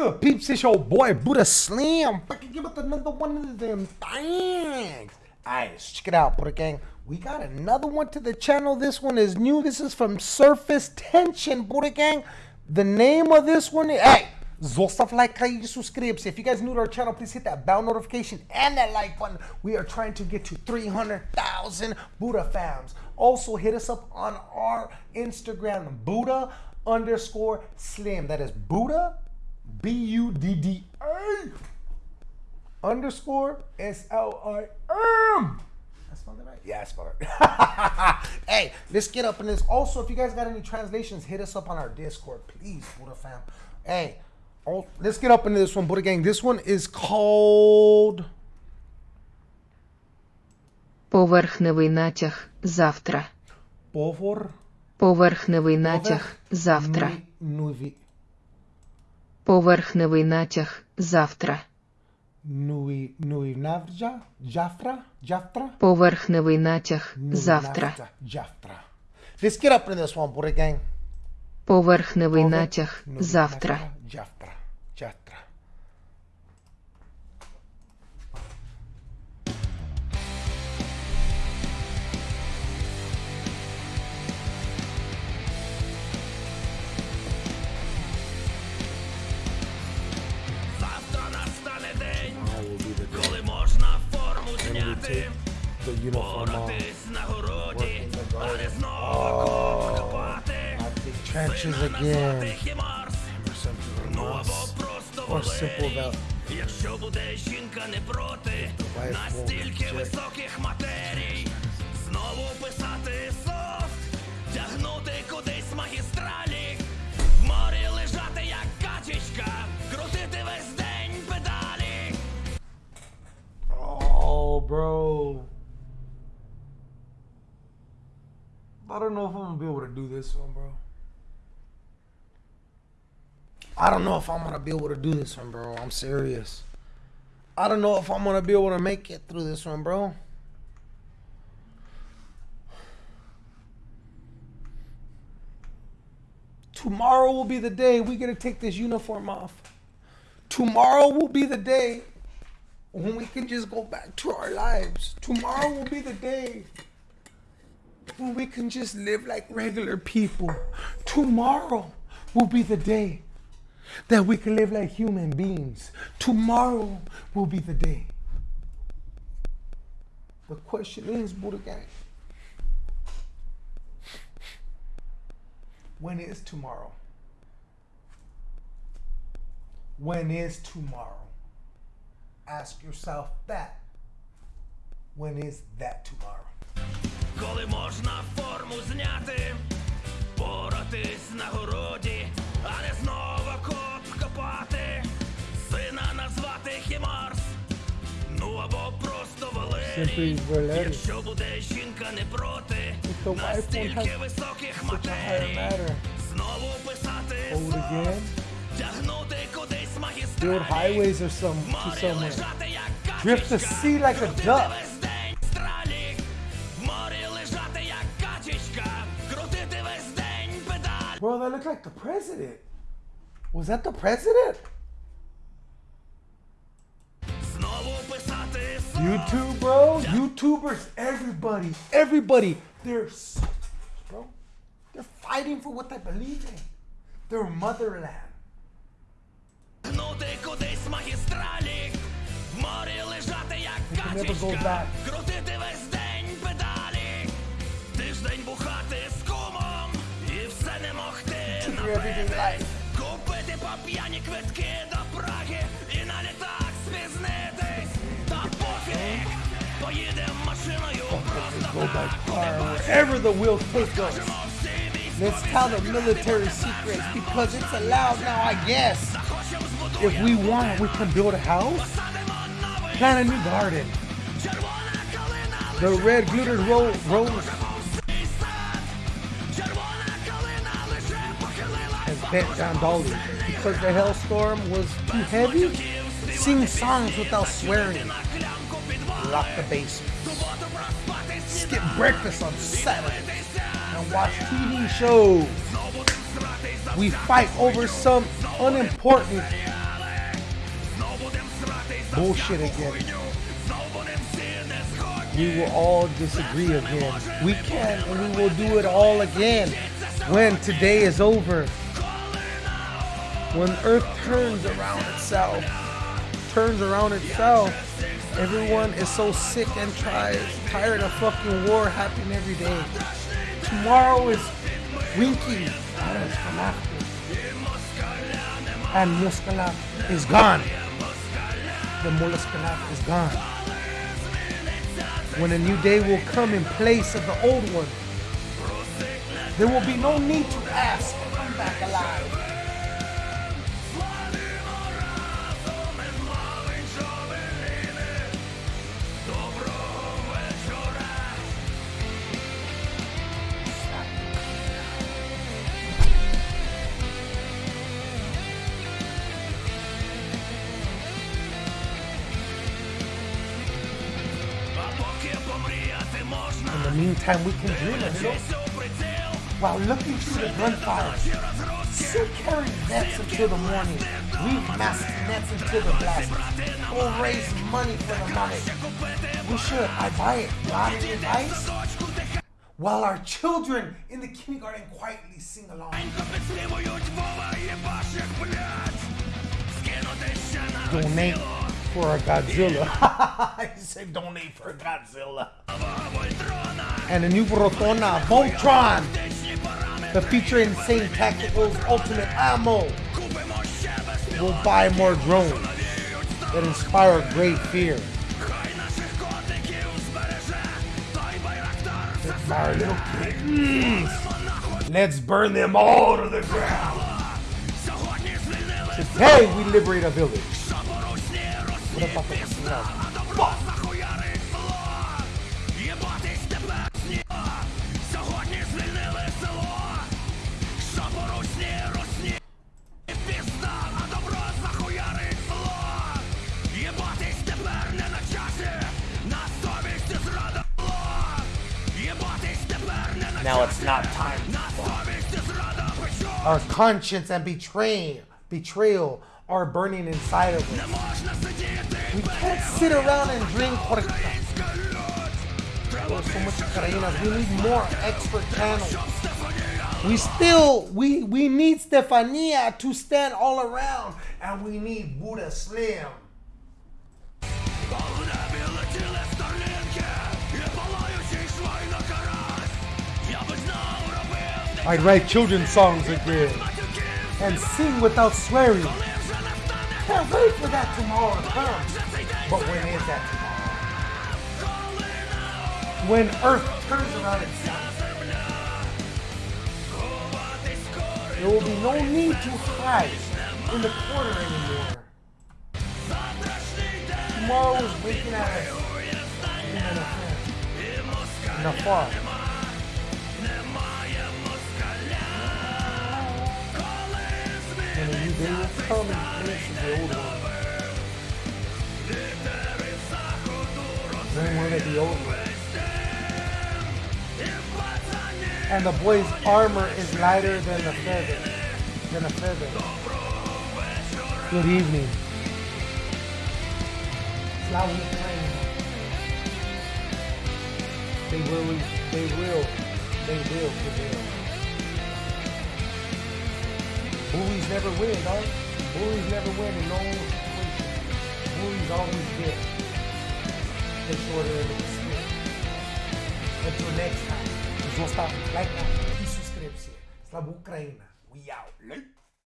good, peeps? It's your boy Buddha Slim. Fucking give us another one of them things. Alright, check it out, Buddha Gang. We got another one to the channel. This one is new. This is from Surface Tension, Buddha Gang. The name of this one is, hey, Zostav like you subscribe. If you guys new to our channel, please hit that bell notification and that like button. We are trying to get to 300,000 Buddha fams. Also, hit us up on our Instagram, Buddha underscore Slim. That is Buddha, B U D D A underscore S L I M. I spelled it right? Yeah, I spelled it right. hey, let's get up in this. Also, if you guys got any translations, hit us up on our Discord, please, Buddha fam. Hey, oh, let's get up into this one, Buddha gang. This one is called. Поверхневий натяг завтра. Povor. Поверхневий натяг завтра. Nuvi. Поверхневий натяг завтра. Нуй, нуй навджа, джафра, джафра. Поверхневий натяг завтра. Джафра. Let's get up in this one, Buddha gang. Поверхневий натяг завтра. Джафра, джафра. trenches ну або просто about. Якщо буде жінка не проти настільки високих матерій, знову писати сон. Don't know if I'm gonna be able to do this one, bro. I don't know if I'm gonna be able to do this one, bro. I'm serious. I don't know if I'm gonna be able to make it through this one, bro. Tomorrow will be the day we get to take this uniform off. Tomorrow will be the day when we can just go back to our lives. Tomorrow will be the day when we can just live like regular people. Tomorrow will be the day that we can live like human beings. Tomorrow will be the day. The question is, Buddha Gang, when is tomorrow? When is tomorrow? Ask yourself that. When is that tomorrow? Коли можна форму зняти, боротись на городі, а не знову коп копати, сина назвати хімарс, ну або просто Валерій. Якщо буде жінка не проти, настільки високих матерій, знову писати тягнути кудись магістралі, highways or some to somewhere. Drift the sea like a duck. Bro, that looked like the president. Was that the president? YouTube, bro. YouTubers, everybody, everybody. They're, so, bro, they're fighting for what they believe in. Their motherland. Never go back. everyday напити. life. Купити по п'яні квитки до Праги і на літак спізнитись. Та пофіг, поїдем машиною просто Go by так, car, куди wherever the wheels take us. бачимо всі військові Let's tell the military secrets because it's allowed now, I guess. Захочем If we want, we can build a house, Садимо новий plant a new garden. червона калина The red glittered ro- rose bent down Dolly because the hailstorm was too heavy. Sing songs without swearing. Lock the basement. Skip breakfast on Saturdays and watch TV shows. We fight over some unimportant bullshit again. We will all disagree again. We can and we will do it all again when today is over. When Earth turns around itself, turns around itself, everyone is so sick and tired, tired of fucking war happening every day. Tomorrow is Winky. And Muscalat is gone. The Muscalat is gone. When a new day will come in place of the old one, there will be no need to ask, come back alive. In the meantime, we can dream a while looking through the gunfire. Still carry nets until the morning. Weave massive nets until the blast. We'll raise money for the money. We should. I buy it. Any advice? While our children in the kindergarten quietly sing along. Donate for a Godzilla. I said donate for a Godzilla. And a new Rotona Voltron. The feature insane tacticals ultimate ammo. We'll buy more drones that inspire great fear. Let's our little kittens. Let's burn them all to the ground. Today we liberate a village. Now it's not time. Our conscience and betray, betrayal are burning inside of us. We can't sit around and drink. There's so much Ukrainas. We need more expert panels. We still we we need Stefania to stand all around, and we need Buddha Slim. I'd write children's songs again and sing without swearing. Can't wait for that tomorrow to come. But when is that tomorrow? When Earth turns around itself. There will be no need to hide in the corner anymore. Tomorrow is waking at us in a far. And a new day will come in place of the old one. Then will it be over? And the boy's armor is lighter than a feather. Than a feather. Good evening. Slava Ukraine. They will, they will, they will prevail. Movies never win, don't. Movies never win and no situation. Movies always win. Take shorter of the stick. Until next time. Jos ostavi like that. I suscribe se. Slava Ukraina. We out.